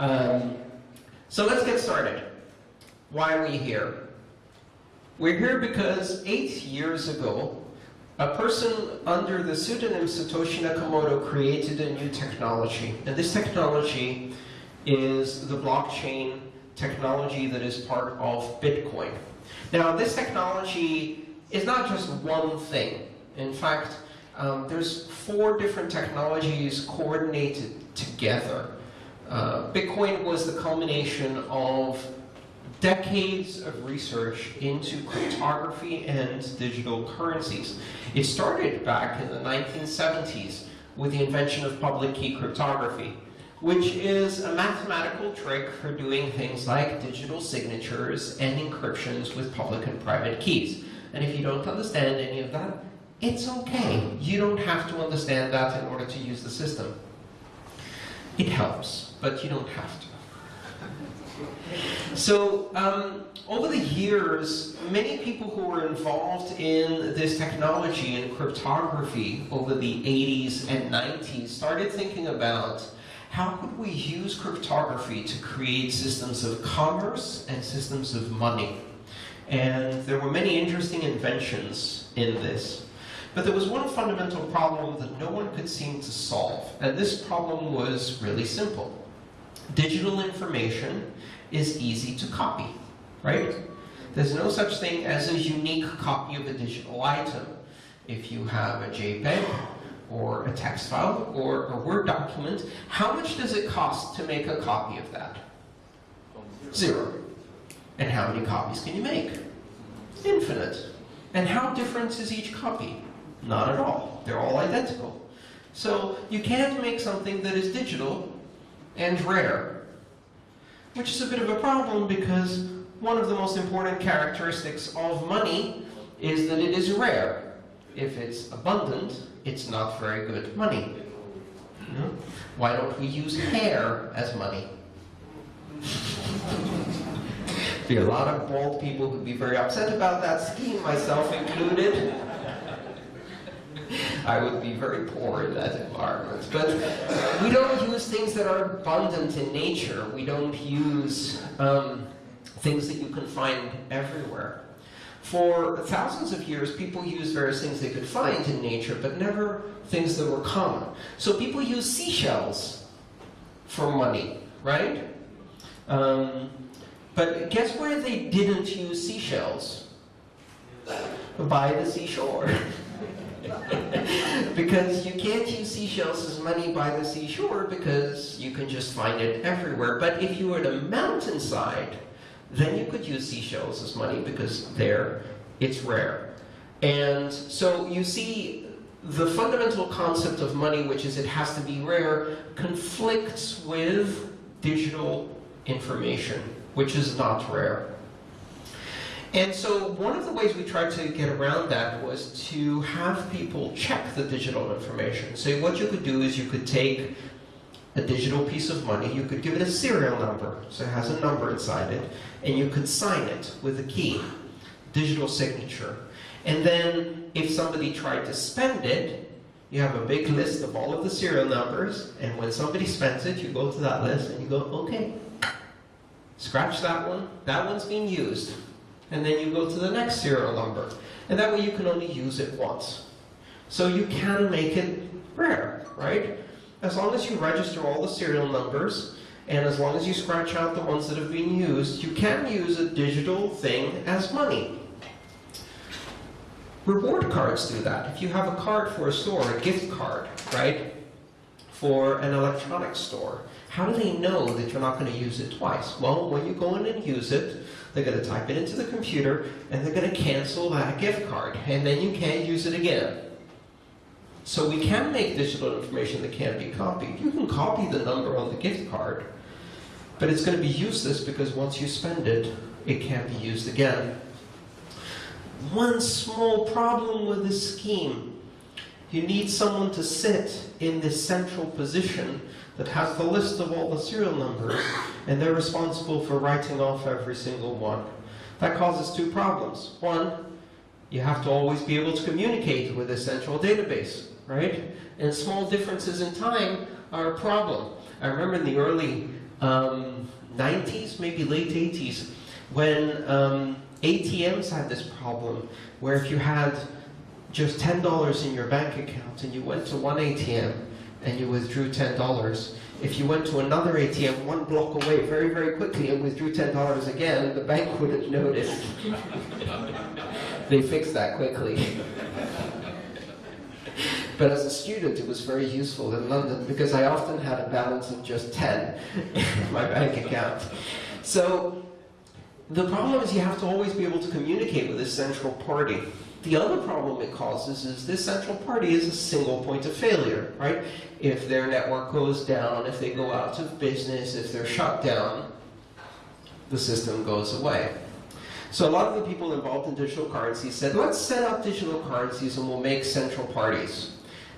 Um, so let's get started. Why are we here? We're here because eight years ago, a person under the pseudonym Satoshi Nakamoto created a new technology. And this technology is the blockchain technology that is part of Bitcoin. Now, this technology is not just one thing. In fact, um, there's four different technologies coordinated together. Uh, Bitcoin was the culmination of decades of research into cryptography and digital currencies. It started back in the 1970s with the invention of public key cryptography, which is a mathematical trick for doing things like digital signatures and encryptions with public and private keys. And if you don't understand any of that, it's okay. You don't have to understand that in order to use the system. It helps, but you don't have to. So um, over the years, many people who were involved in this technology and cryptography over the 80s and 90s started thinking about how could we use cryptography to create systems of commerce and systems of money. And there were many interesting inventions in this. But there was one fundamental problem that no one could seem to solve. And this problem was really simple. Digital information is easy to copy, right? There's no such thing as a unique copy of a digital item. If you have a JPEG, or a text file, or a Word document, how much does it cost to make a copy of that? Zero. And how many copies can you make? Infinite. And how different is each copy? Not at all. They're all identical. So you can't make something that is digital and rare which is a bit of a problem because one of the most important characteristics of money is that it is rare. If it's abundant, it's not very good money. You know? Why don't we use hair as money? There'd be a lot of bald people who'd be very upset about that scheme, myself included. I would be very poor in that environment. But we don't use things that are abundant in nature. We don't use um, things that you can find everywhere. For thousands of years, people used various things they could find in nature, but never things that were common. So people use seashells for money, right? Um, but guess where they didn't use seashells? By the seashore. because you can't use seashells as money by the seashore because you can just find it everywhere. But if you were at a mountainside, then you could use seashells as money because there it's rare. And so you see the fundamental concept of money, which is it has to be rare, conflicts with digital information, which is not rare. And so one of the ways we tried to get around that was to have people check the digital information. So what you could do is you could take a digital piece of money, you could give it a serial number, so it has a number inside it, and you could sign it with a key, digital signature. And then if somebody tried to spend it, you have a big list of all of the serial numbers, and when somebody spends it, you go to that list and you go, okay, scratch that one, that one's being used and then you go to the next serial number. And that way you can only use it once. So you can make it rare, right? As long as you register all the serial numbers, and as long as you scratch out the ones that have been used, you can use a digital thing as money. Reward cards do that. If you have a card for a store, a gift card, right, for an electronics store, how do they know that you're not going to use it twice? Well, when you go in and use it, they're going to type it into the computer, and they're going to cancel that gift card, and then you can't use it again. So we can make digital information that can't be copied. You can copy the number on the gift card, but it's going to be useless because once you spend it, it can't be used again. One small problem with this scheme. You need someone to sit in this central position that has the list of all the serial numbers, and they're responsible for writing off every single one. That causes two problems. One, you have to always be able to communicate with a central database, right? And small differences in time are a problem. I remember in the early um, 90s, maybe late 80s, when um, ATMs had this problem where if you had just $10 in your bank account and you went to one ATM and you withdrew $10, if you went to another ATM one block away very, very quickly and withdrew $10 again, the bank wouldn't notice. they fixed that quickly. but as a student, it was very useful in London because I often had a balance of just 10 in my bank account. So the problem is you have to always be able to communicate with a central party. The other problem it causes is this central party is a single point of failure, right? If their network goes down, if they go out of business, if they're shut down, the system goes away. So a lot of the people involved in digital currencies said, let's set up digital currencies and we'll make central parties.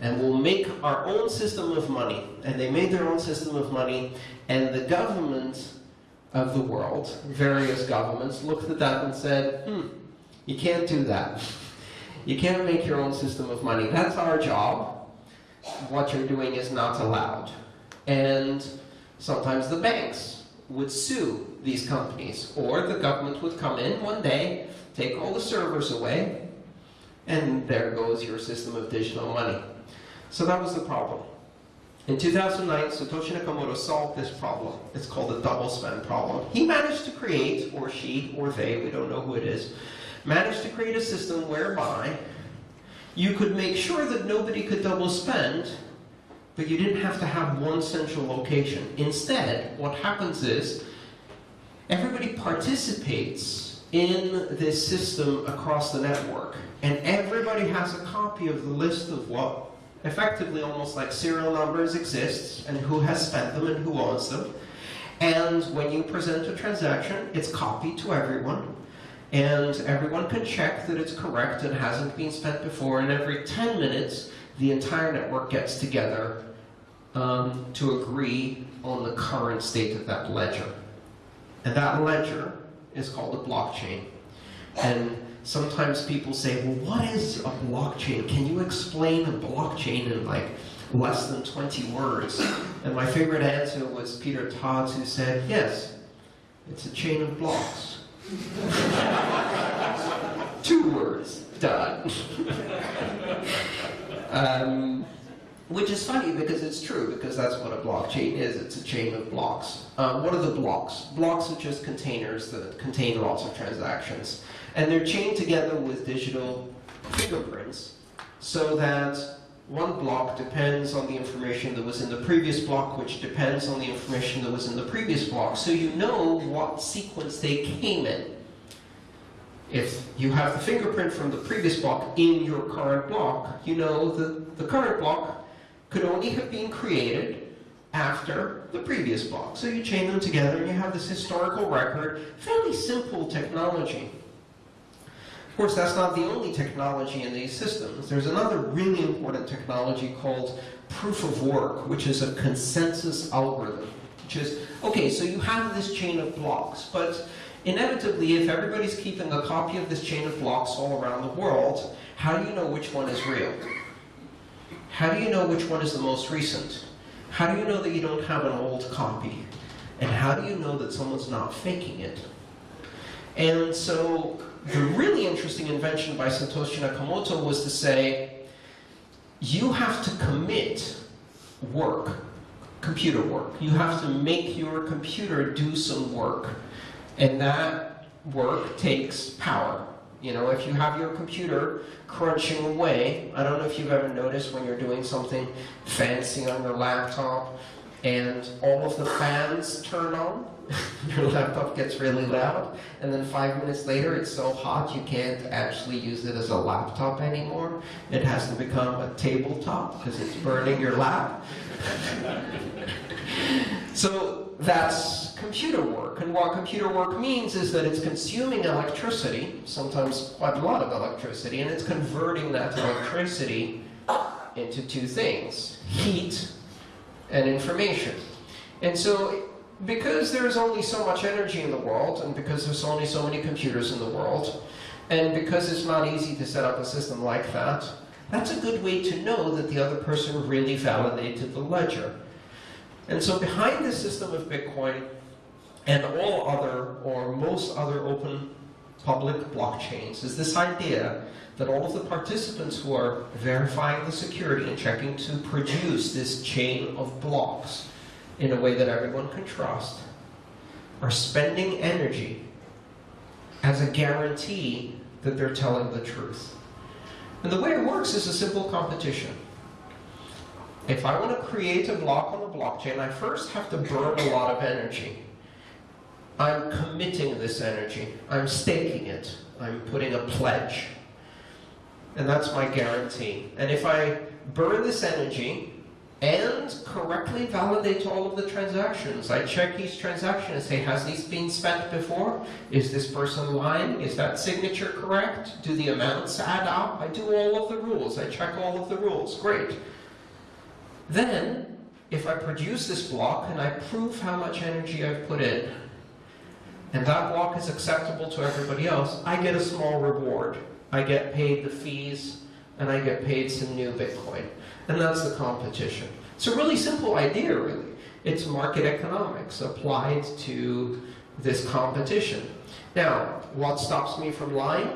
And we'll make our own system of money. And they made their own system of money, and the government of the world, various governments, looked at that and said, hmm, you can't do that. You can't make your own system of money. That's our job. What you're doing is not allowed. And sometimes the banks would sue these companies, or the government would come in one day, take all the servers away, and there goes your system of digital money. So that was the problem. In 2009, Satoshi Nakamoto solved this problem. It's called the double spend problem. He managed to create, or she, or they, we don't know who it is, managed to create a system whereby you could make sure that nobody could double spend, but you didn't have to have one central location. Instead, what happens is everybody participates in this system across the network, and everybody has a copy of the list of what effectively almost like serial numbers exists, and who has spent them and who owns them. And when you present a transaction, it's copied to everyone, and everyone can check that it's correct and hasn't been spent before, and every 10 minutes, the entire network gets together um, to agree on the current state of that ledger. And that ledger is called a blockchain. And sometimes people say, well, what is a blockchain? Can you explain a blockchain in like less than 20 words? And my favorite answer was Peter Todd's who said, yes, it's a chain of blocks. Two words, done. um, which is funny because it's true, because that's what a blockchain is. It's a chain of blocks. Um, what are the blocks? Blocks are just containers that contain lots of transactions. And they're chained together with digital fingerprints so that one block depends on the information that was in the previous block, which depends on the information that was in the previous block. So you know what sequence they came in. If you have the fingerprint from the previous block in your current block, you know that the current block could only have been created after the previous block. So you chain them together and you have this historical record, fairly simple technology. Of course, that's not the only technology in these systems. There's another really important technology called proof of work, which is a consensus algorithm. Which is, okay, so you have this chain of blocks, but inevitably, if everybody's keeping a copy of this chain of blocks all around the world, how do you know which one is real? How do you know which one is the most recent? How do you know that you don't have an old copy? And how do you know that someone's not faking it? And so the really interesting invention by Satoshi Nakamoto was to say, you have to commit work, computer work. You have to make your computer do some work. And that work takes power. You know, if you have your computer crunching away, I don't know if you've ever noticed when you're doing something fancy on your laptop and all of the fans turn on, your laptop gets really loud, and then five minutes later it's so hot you can't actually use it as a laptop anymore. It has to become a tabletop because it's burning your lap. so that's computer work, and what computer work means is that it's consuming electricity, sometimes quite a lot of electricity, and it's converting that electricity into two things, heat and information. And so because there's only so much energy in the world, and because there's only so many computers in the world, and because it's not easy to set up a system like that, that's a good way to know that the other person really validated the ledger. And so behind this system of Bitcoin and all other or most other open public blockchains is this idea that all of the participants who are verifying the security and checking to produce this chain of blocks in a way that everyone can trust are spending energy as a guarantee that they're telling the truth. And the way it works is a simple competition. If I want to create a block on the blockchain, I first have to burn a lot of energy. I'm committing this energy. I'm staking it. I'm putting a pledge. And that's my guarantee. And if I burn this energy and correctly validate all of the transactions, I check each transaction and say, has this been spent before? Is this person lying? Is that signature correct? Do the amounts add up? I do all of the rules. I check all of the rules. Great. Then, if I produce this block and I prove how much energy I've put in, and that block is acceptable to everybody else, I get a small reward. I get paid the fees, and I get paid some new Bitcoin. And that's the competition. It's a really simple idea, really. It's market economics applied to this competition. Now, what stops me from lying?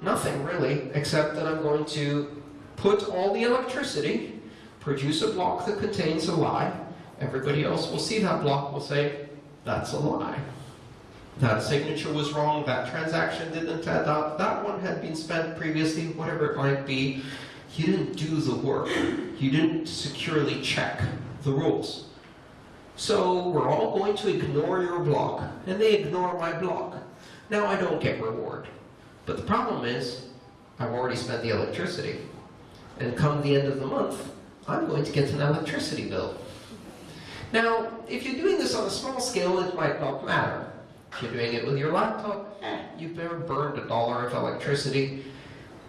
Nothing, really, except that I'm going to put all the electricity, produce a block that contains a lie. Everybody else will see that block, will say, that's a lie that signature was wrong, that transaction didn't add up, that one had been spent previously, whatever it might be. You didn't do the work. You didn't securely check the rules. So we're all going to ignore your block, and they ignore my block. Now I don't get reward. But the problem is, I've already spent the electricity. And come the end of the month, I'm going to get an electricity bill. Now, if you're doing this on a small scale, it might not matter. You're doing it with your laptop, eh, you've burned a dollar of electricity,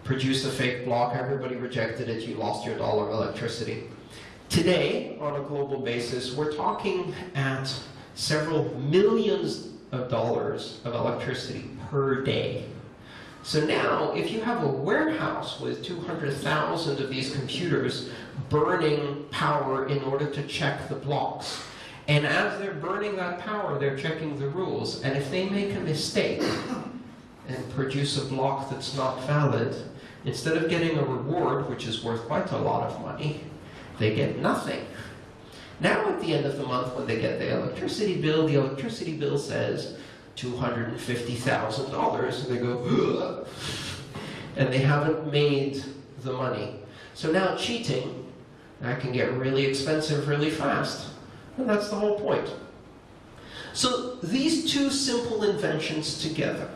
produced a fake block, everybody rejected it, you lost your dollar of electricity. Today, on a global basis, we're talking at several millions of dollars of electricity per day. So now, if you have a warehouse with 200,000 of these computers burning power in order to check the blocks, and as they're burning that power, they're checking the rules. And if they make a mistake and produce a block that's not valid, instead of getting a reward, which is worth quite a lot of money, they get nothing. Now at the end of the month, when they get the electricity bill, the electricity bill says $250,000. And they go, and they haven't made the money. So now cheating, that can get really expensive really fast. And that's the whole point. So these two simple inventions together,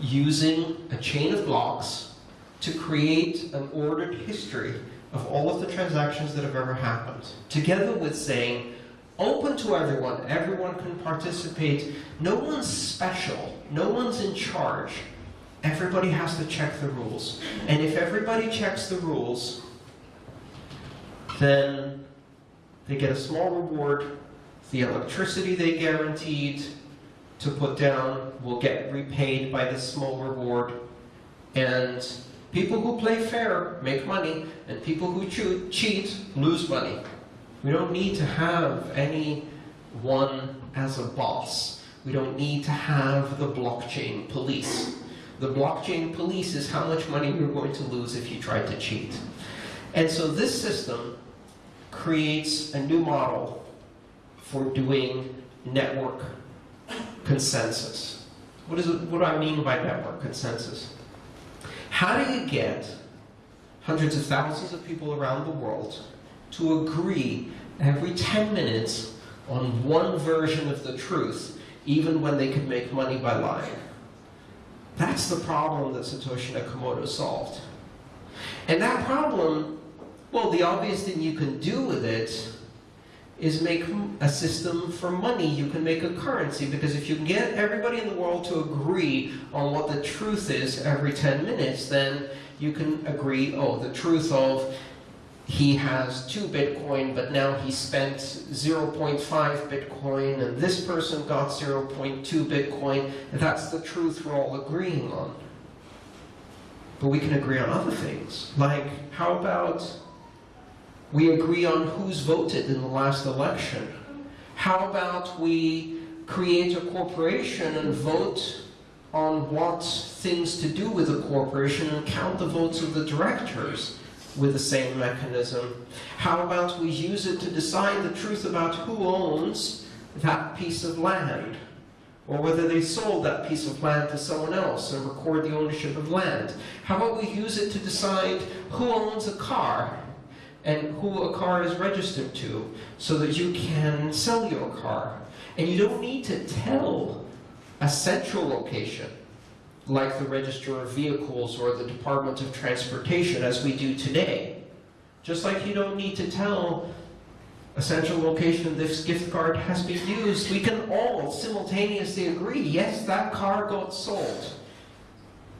using a chain of blocks to create an ordered history of all of the transactions that have ever happened, together with saying, open to everyone, everyone can participate, no one's special, no one's in charge, everybody has to check the rules. And if everybody checks the rules, then they get a small reward. The electricity they guaranteed to put down will get repaid by this small reward. And people who play fair make money, and people who cheat lose money. We don't need to have anyone as a boss. We don't need to have the blockchain police. The blockchain police is how much money you're going to lose if you try to cheat. And so this system creates a new model for doing network consensus. What, is it, what do I mean by network consensus? How do you get hundreds of thousands of people around the world to agree every 10 minutes on one version of the truth, even when they could make money by lying? That's the problem that Satoshi Nakamoto solved. And that problem well, the obvious thing you can do with it is make a system for money. You can make a currency, because if you can get everybody in the world to agree on what the truth is every 10 minutes, then you can agree, oh, the truth of he has two Bitcoin, but now he spent 0.5 Bitcoin, and this person got 0.2 Bitcoin. That's the truth we're all agreeing on. But we can agree on other things, like how about we agree on who's voted in the last election. How about we create a corporation and vote on what things to do with the corporation and count the votes of the directors with the same mechanism? How about we use it to decide the truth about who owns that piece of land? Or whether they sold that piece of land to someone else and record the ownership of land? How about we use it to decide who owns a car and who a car is registered to so that you can sell your car? And you don't need to tell a central location like the Register of Vehicles or the Department of Transportation as we do today. Just like you don't need to tell a central location this gift card has been used, we can all simultaneously agree, yes, that car got sold.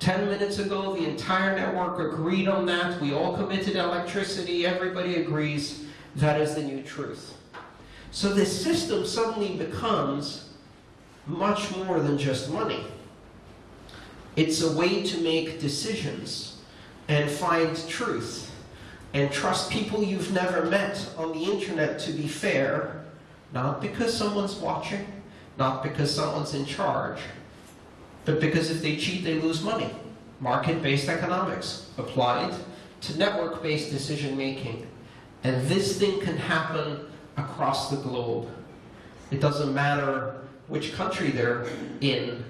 10 minutes ago, the entire network agreed on that. We all committed electricity. Everybody agrees that is the new truth. So this system suddenly becomes much more than just money. It's a way to make decisions and find truth and trust people you've never met on the internet to be fair, not because someone's watching, not because someone's in charge, but because if they cheat, they lose money. Market-based economics applied to network-based decision-making. And this thing can happen across the globe. It doesn't matter which country they're in.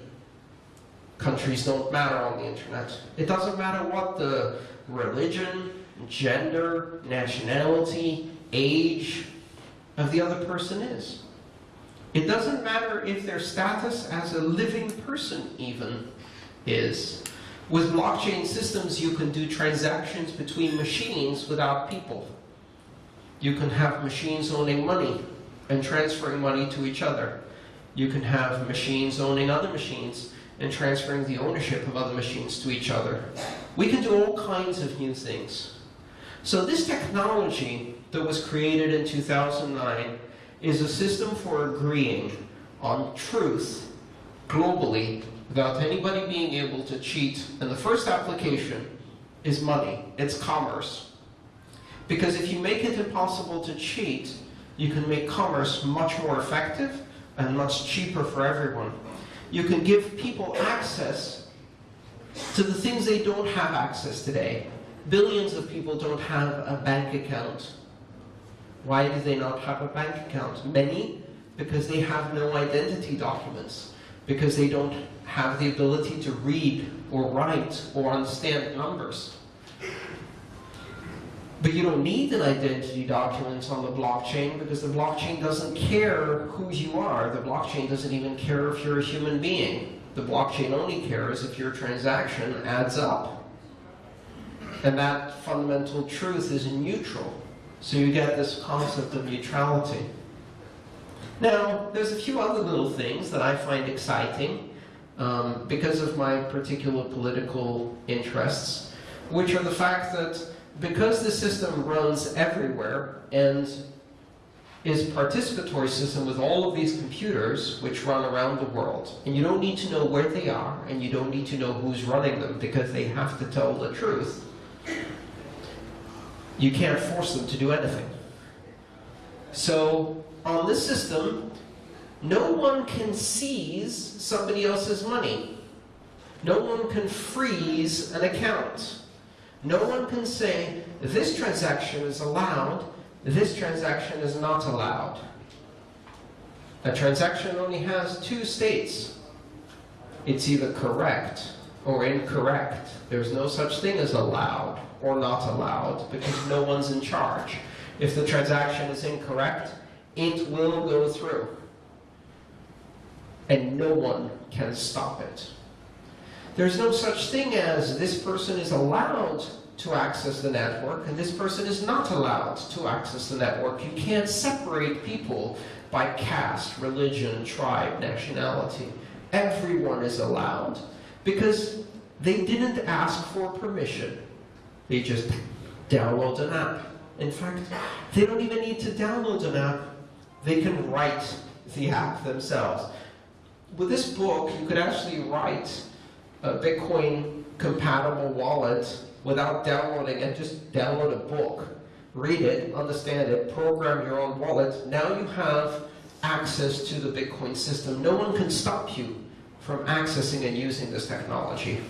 Countries don't matter on the internet. It doesn't matter what the religion, gender, nationality, age of the other person is. It doesn't matter if their status as a living person even is. With blockchain systems, you can do transactions between machines without people. You can have machines owning money and transferring money to each other. You can have machines owning other machines and transferring the ownership of other machines to each other. We can do all kinds of new things. So this technology that was created in 2009 is a system for agreeing on truth globally without anybody being able to cheat. And the first application is money. It's commerce. Because if you make it impossible to cheat, you can make commerce much more effective and much cheaper for everyone. You can give people access to the things they don't have access today. Billions of people don't have a bank account. Why do they not have a bank account? Many, because they have no identity documents, because they don't have the ability to read or write or understand numbers. But you don't need an identity document on the blockchain because the blockchain doesn't care who you are. The blockchain doesn't even care if you're a human being. The blockchain only cares if your transaction adds up. And that fundamental truth is neutral. So you get this concept of neutrality. Now, there's a few other little things that I find exciting um, because of my particular political interests, which are the fact that because the system runs everywhere and is a participatory system with all of these computers which run around the world. And you don't need to know where they are, and you don't need to know who's running them, because they have to tell the truth. You can't force them to do anything. So, on this system, no one can seize somebody else's money. No one can freeze an account. No one can say, this transaction is allowed, this transaction is not allowed. A transaction only has two states. It's either correct or incorrect. There's no such thing as allowed or not allowed because no one's in charge. If the transaction is incorrect, it will go through. And no one can stop it. There's no such thing as this person is allowed to access the network and this person is not allowed to access the network. You can't separate people by caste, religion, tribe, nationality. Everyone is allowed because they didn't ask for permission. They just download an app. In fact, they don't even need to download an app. They can write the app themselves. With this book, you could actually write a Bitcoin compatible wallet without downloading it, just download a book read it, understand it, program your own wallet. Now you have access to the Bitcoin system. No one can stop you from accessing and using this technology.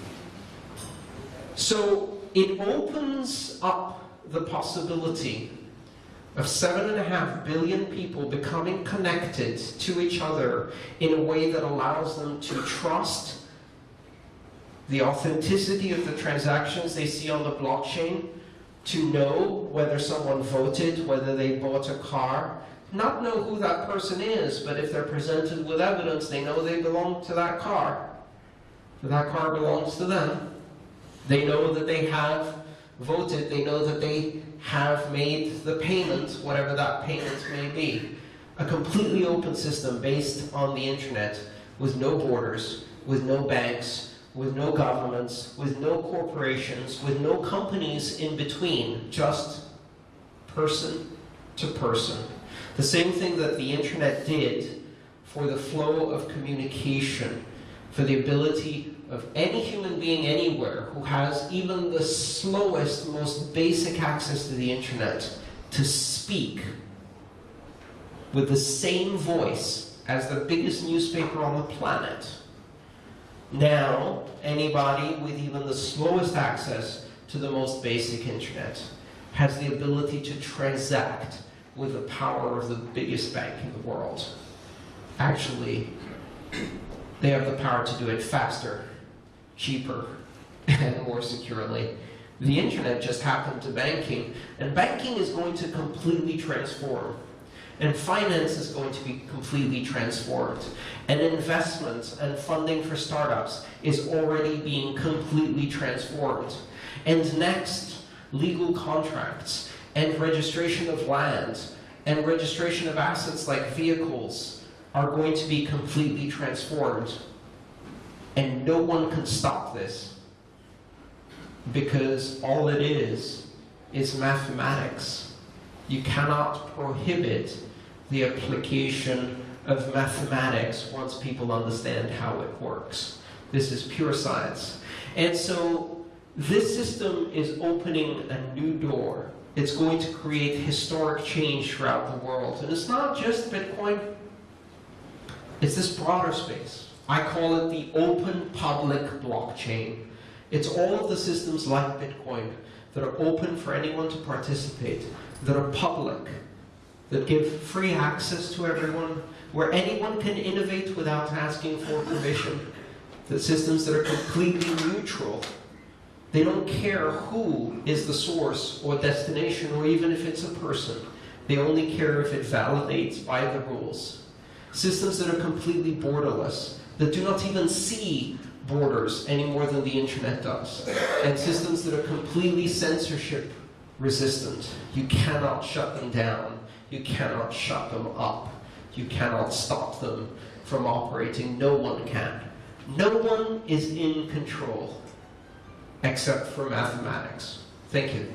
So it opens up the possibility of seven and a half billion people becoming connected to each other in a way that allows them to trust the authenticity of the transactions they see on the blockchain, to know whether someone voted, whether they bought a car, not know who that person is, but if they're presented with evidence, they know they belong to that car. That car belongs to them. They know that they have voted, they know that they have made the payment, whatever that payment may be. A completely open system based on the internet with no borders, with no banks, with no governments, with no corporations, with no companies in between, just person to person. The same thing that the internet did for the flow of communication, for the ability of any human being anywhere who has even the slowest, most basic access to the internet to speak with the same voice as the biggest newspaper on the planet. Now, anybody with even the slowest access to the most basic internet has the ability to transact with the power of the biggest bank in the world. Actually, they have the power to do it faster, cheaper, and more securely. The internet just happened to banking, and banking is going to completely transform. And finance is going to be completely transformed. And investments and funding for startups is already being completely transformed. And next, legal contracts and registration of land and registration of assets like vehicles are going to be completely transformed. And no one can stop this because all it is is mathematics. You cannot prohibit the application of mathematics once people understand how it works. This is pure science. And so this system is opening a new door. It's going to create historic change throughout the world. And it's not just Bitcoin, it's this broader space. I call it the open public blockchain. It's all of the systems like Bitcoin that are open for anyone to participate, that are public, that give free access to everyone, where anyone can innovate without asking for permission, the systems that are completely neutral. They don't care who is the source or destination, or even if it's a person. They only care if it validates by the rules. Systems that are completely borderless, that do not even see borders any more than the internet does, and systems that are completely censorship resistant. You cannot shut them down. You cannot shut them up. You cannot stop them from operating. No one can. No one is in control except for mathematics. Thank you.